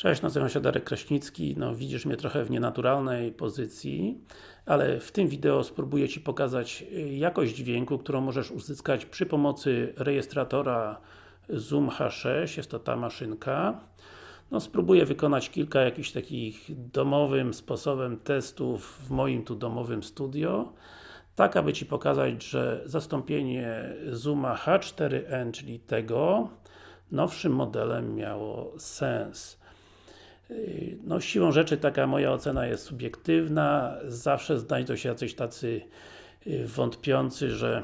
Cześć, nazywam się Darek Kraśnicki. No, widzisz mnie trochę w nienaturalnej pozycji, ale w tym wideo spróbuję Ci pokazać y, jakość dźwięku, którą możesz uzyskać przy pomocy rejestratora Zoom H6, jest to ta maszynka. No, spróbuję wykonać kilka jakichś takich domowym sposobem testów w moim tu domowym studio tak aby Ci pokazać, że zastąpienie Zooma H4n, czyli tego, nowszym modelem miało sens. No siłą rzeczy taka moja ocena jest subiektywna, zawsze znajdą się jacyś tacy y, wątpiący, że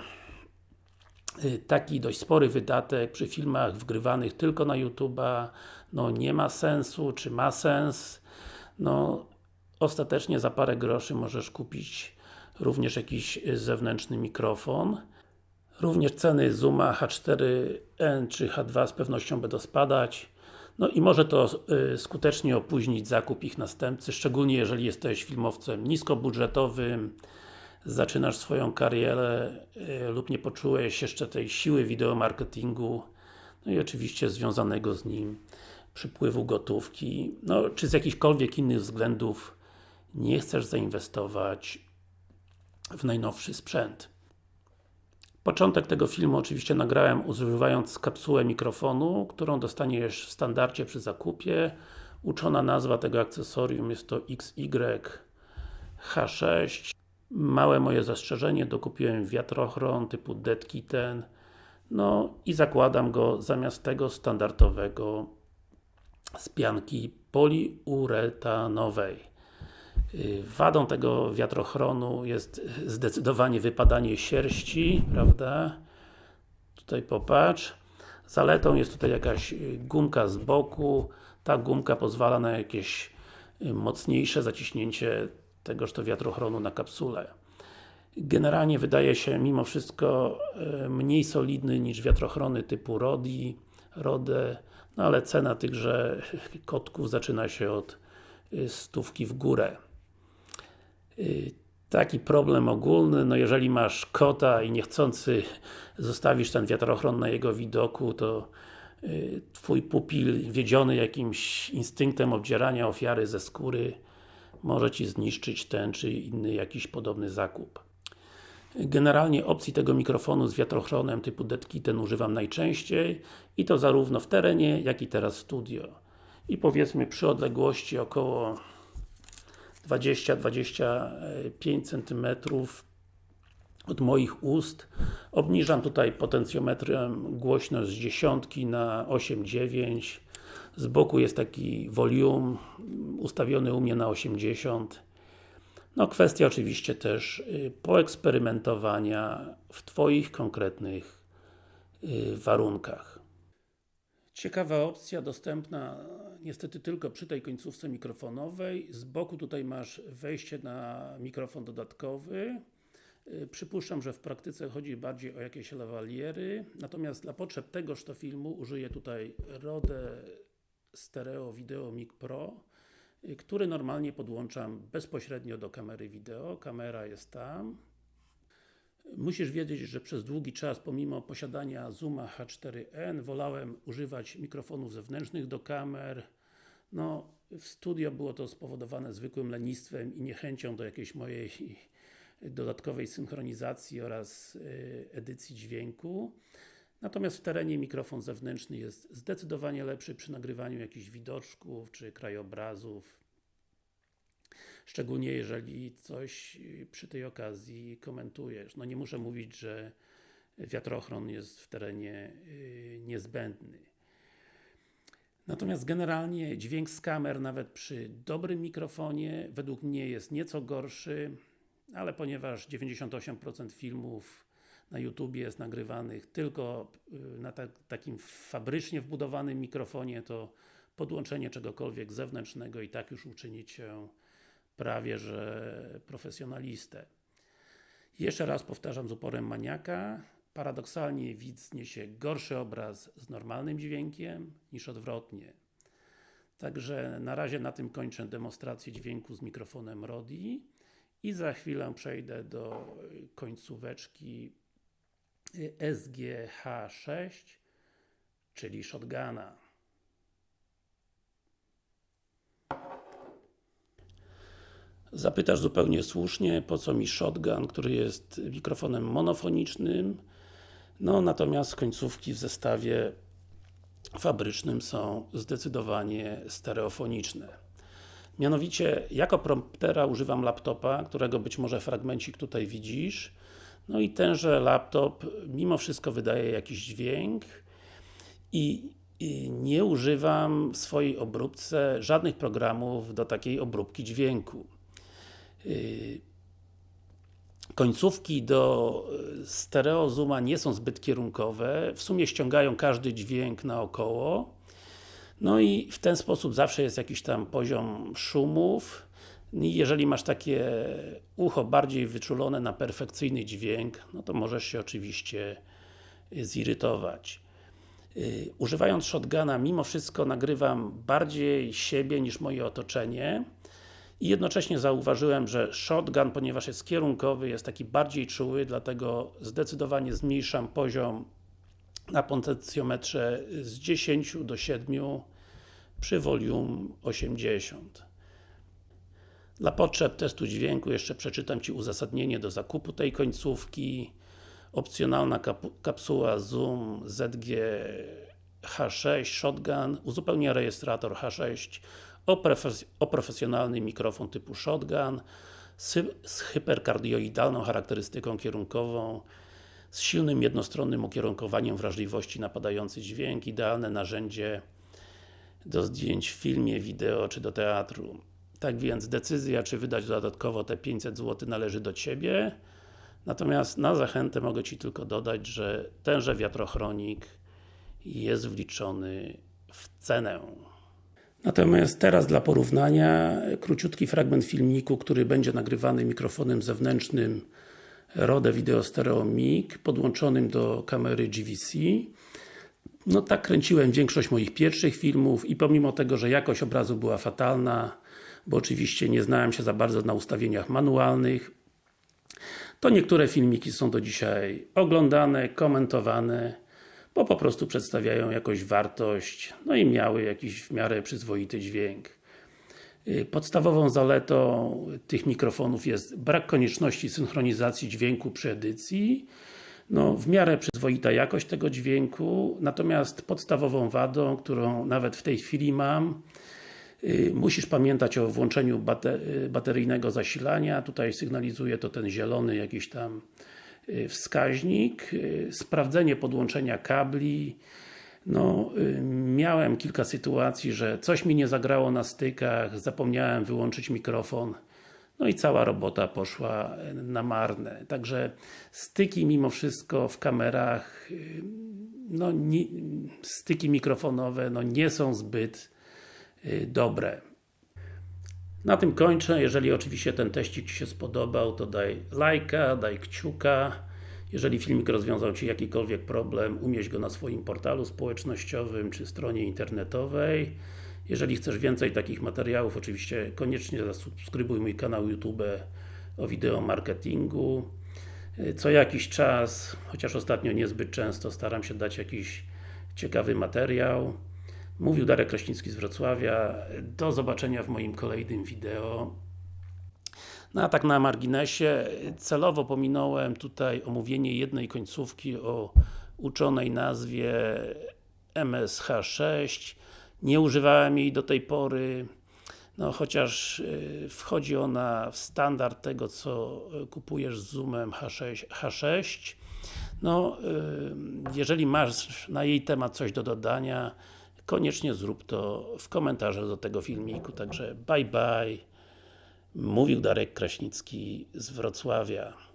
y, taki dość spory wydatek przy filmach wgrywanych tylko na YouTube'a no nie ma sensu, czy ma sens. No ostatecznie za parę groszy możesz kupić również jakiś zewnętrzny mikrofon. Również ceny Zooma H4n czy H2 z pewnością będą spadać no i może to y, skutecznie opóźnić zakup ich następcy, szczególnie jeżeli jesteś filmowcem niskobudżetowym, zaczynasz swoją karierę y, lub nie poczułeś jeszcze tej siły wideomarketingu, no i oczywiście związanego z nim przypływu gotówki, no czy z jakichkolwiek innych względów nie chcesz zainwestować w najnowszy sprzęt. Początek tego filmu oczywiście nagrałem używając kapsułę mikrofonu, którą dostaniesz w standardzie przy zakupie. Uczona nazwa tego akcesorium jest to XY-H6. Małe moje zastrzeżenie, dokupiłem wiatrochron typu Dead Kitten. No i zakładam go zamiast tego standardowego z pianki poliuretanowej. Y, wadą tego wiatrochronu jest zdecydowanie wypadanie sierści, prawda? Tutaj popatrz. Zaletą jest tutaj jakaś y, gumka z boku. Ta gumka pozwala na jakieś y, mocniejsze zaciśnięcie tegoż to wiatrochronu na kapsulę. Generalnie wydaje się mimo wszystko mniej solidny niż wiatrochrony typu Rodi, Rode, no ale cena tychże kotków zaczyna się od stówki w górę. Y, taki problem ogólny, no jeżeli masz kota i niechcący zostawisz ten wiatrochron na jego widoku, to y, Twój pupil, wiedziony jakimś instynktem obdzierania ofiary ze skóry, może Ci zniszczyć ten czy inny jakiś podobny zakup. Generalnie opcji tego mikrofonu z wiatrochronem typu ten używam najczęściej i to zarówno w terenie, jak i teraz w studio. I powiedzmy przy odległości około 20-25 cm od moich ust. Obniżam tutaj potencjometrem głośność z dziesiątki na 8-9. Z boku jest taki volume ustawiony u mnie na 80. No kwestia oczywiście też y, poeksperymentowania w Twoich konkretnych y, warunkach. Ciekawa opcja, dostępna niestety tylko przy tej końcówce mikrofonowej. Z boku tutaj masz wejście na mikrofon dodatkowy. Y, przypuszczam, że w praktyce chodzi bardziej o jakieś lawaliery. Natomiast dla potrzeb tegoż to filmu użyję tutaj Rode Stereo Video Mic Pro y, który normalnie podłączam bezpośrednio do kamery wideo. Kamera jest tam. Musisz wiedzieć, że przez długi czas, pomimo posiadania Zooma H4n, wolałem używać mikrofonów zewnętrznych do kamer. No, w studio było to spowodowane zwykłym lenistwem i niechęcią do jakiejś mojej dodatkowej synchronizacji oraz y, edycji dźwięku. Natomiast w terenie mikrofon zewnętrzny jest zdecydowanie lepszy przy nagrywaniu jakichś widoczków czy krajobrazów Szczególnie jeżeli coś y, przy tej okazji komentujesz. No nie muszę mówić, że wiatrochron jest w terenie y, niezbędny. Natomiast generalnie dźwięk z kamer nawet przy dobrym mikrofonie według mnie jest nieco gorszy, ale ponieważ 98% filmów na YouTube jest nagrywanych tylko y, na ta, takim fabrycznie wbudowanym mikrofonie, to podłączenie czegokolwiek zewnętrznego i tak już uczyni Cię prawie że profesjonalistę. Jeszcze raz powtarzam z uporem maniaka, paradoksalnie widz zniesie gorszy obraz z normalnym dźwiękiem niż odwrotnie. Także na razie na tym kończę demonstrację dźwięku z mikrofonem Rodi i za chwilę przejdę do końcóweczki SGH6 czyli shotguna. Zapytasz zupełnie słusznie, po co mi shotgun, który jest mikrofonem monofonicznym, no natomiast końcówki w zestawie fabrycznym są zdecydowanie stereofoniczne. Mianowicie, jako promptera używam laptopa, którego być może fragmencik tutaj widzisz. No i tenże laptop mimo wszystko wydaje jakiś dźwięk i, nie używam w swojej obróbce żadnych programów do takiej obróbki dźwięku. Yy, końcówki do stereo zooma nie są zbyt kierunkowe, w sumie ściągają każdy dźwięk naokoło. No i w ten sposób zawsze jest jakiś tam poziom szumów. Jeżeli masz takie ucho bardziej wyczulone na perfekcyjny dźwięk, no to możesz się oczywiście zirytować. Yy, używając shotguna, mimo wszystko nagrywam bardziej siebie niż moje otoczenie i jednocześnie zauważyłem, że shotgun, ponieważ jest kierunkowy, jest taki bardziej czuły, dlatego zdecydowanie zmniejszam poziom na potencjometrze z 10 do 7 przy volume 80. Dla potrzeb testu dźwięku jeszcze przeczytam Ci uzasadnienie do zakupu tej końcówki. Opcjonalna kapsuła Zoom ZG H6 Shotgun uzupełnia rejestrator H6 o, o profesjonalny mikrofon typu Shotgun z, z hyperkardioidalną charakterystyką kierunkową z silnym jednostronnym ukierunkowaniem wrażliwości na padający dźwięk, idealne narzędzie do zdjęć w filmie, wideo czy do teatru. Tak więc decyzja, czy wydać dodatkowo te 500 zł należy do Ciebie. Natomiast na zachętę mogę Ci tylko dodać, że tenże wiatrochronik jest wliczony w cenę. Natomiast teraz dla porównania króciutki fragment filmiku, który będzie nagrywany mikrofonem zewnętrznym Rode Video Stereo Mic podłączonym do kamery GVC no tak kręciłem większość moich pierwszych filmów i pomimo tego, że jakość obrazu była fatalna bo oczywiście nie znałem się za bardzo na ustawieniach manualnych to niektóre filmiki są do dzisiaj oglądane, komentowane bo po prostu przedstawiają jakąś wartość no i miały jakiś w miarę przyzwoity dźwięk. Y, Podstawową zaletą tych mikrofonów jest brak konieczności synchronizacji dźwięku przy edycji. No, w miarę przyzwoita jakość tego dźwięku, natomiast podstawową wadą, którą nawet w tej chwili mam yy, musisz pamiętać o włączeniu y, bateryjnego zasilania, tutaj sygnalizuje to ten zielony jakiś tam wskaźnik, yy, sprawdzenie podłączenia kabli, no, miałem kilka sytuacji, że coś mi nie zagrało na stykach, zapomniałem wyłączyć mikrofon no i cała robota poszła na marne. Także styki mimo wszystko w kamerach no, nie, styki mikrofonowe no, nie są zbyt y, dobre. Na tym kończę. Jeżeli oczywiście ten teścik Ci się spodobał, to daj lajka, daj kciuka. Jeżeli filmik rozwiązał Ci jakikolwiek problem, umieść go na swoim portalu społecznościowym czy stronie internetowej. Jeżeli chcesz więcej takich materiałów, oczywiście koniecznie zasubskrybuj mój kanał YouTube o wideo marketingu. Co jakiś czas, chociaż ostatnio niezbyt często, staram się dać jakiś ciekawy materiał. Mówił Darek Kraśnicki z Wrocławia. Do zobaczenia w moim kolejnym wideo. No a tak na marginesie, celowo pominąłem tutaj omówienie jednej końcówki o uczonej nazwie MSH6 nie używałem jej do tej pory no chociaż y, wchodzi ona w standard tego co kupujesz z Zoomem H6, H6 no y, jeżeli masz na jej temat coś do dodania koniecznie zrób to w komentarzach do tego filmiku, także bye bye. Mówił Darek Kraśnicki z Wrocławia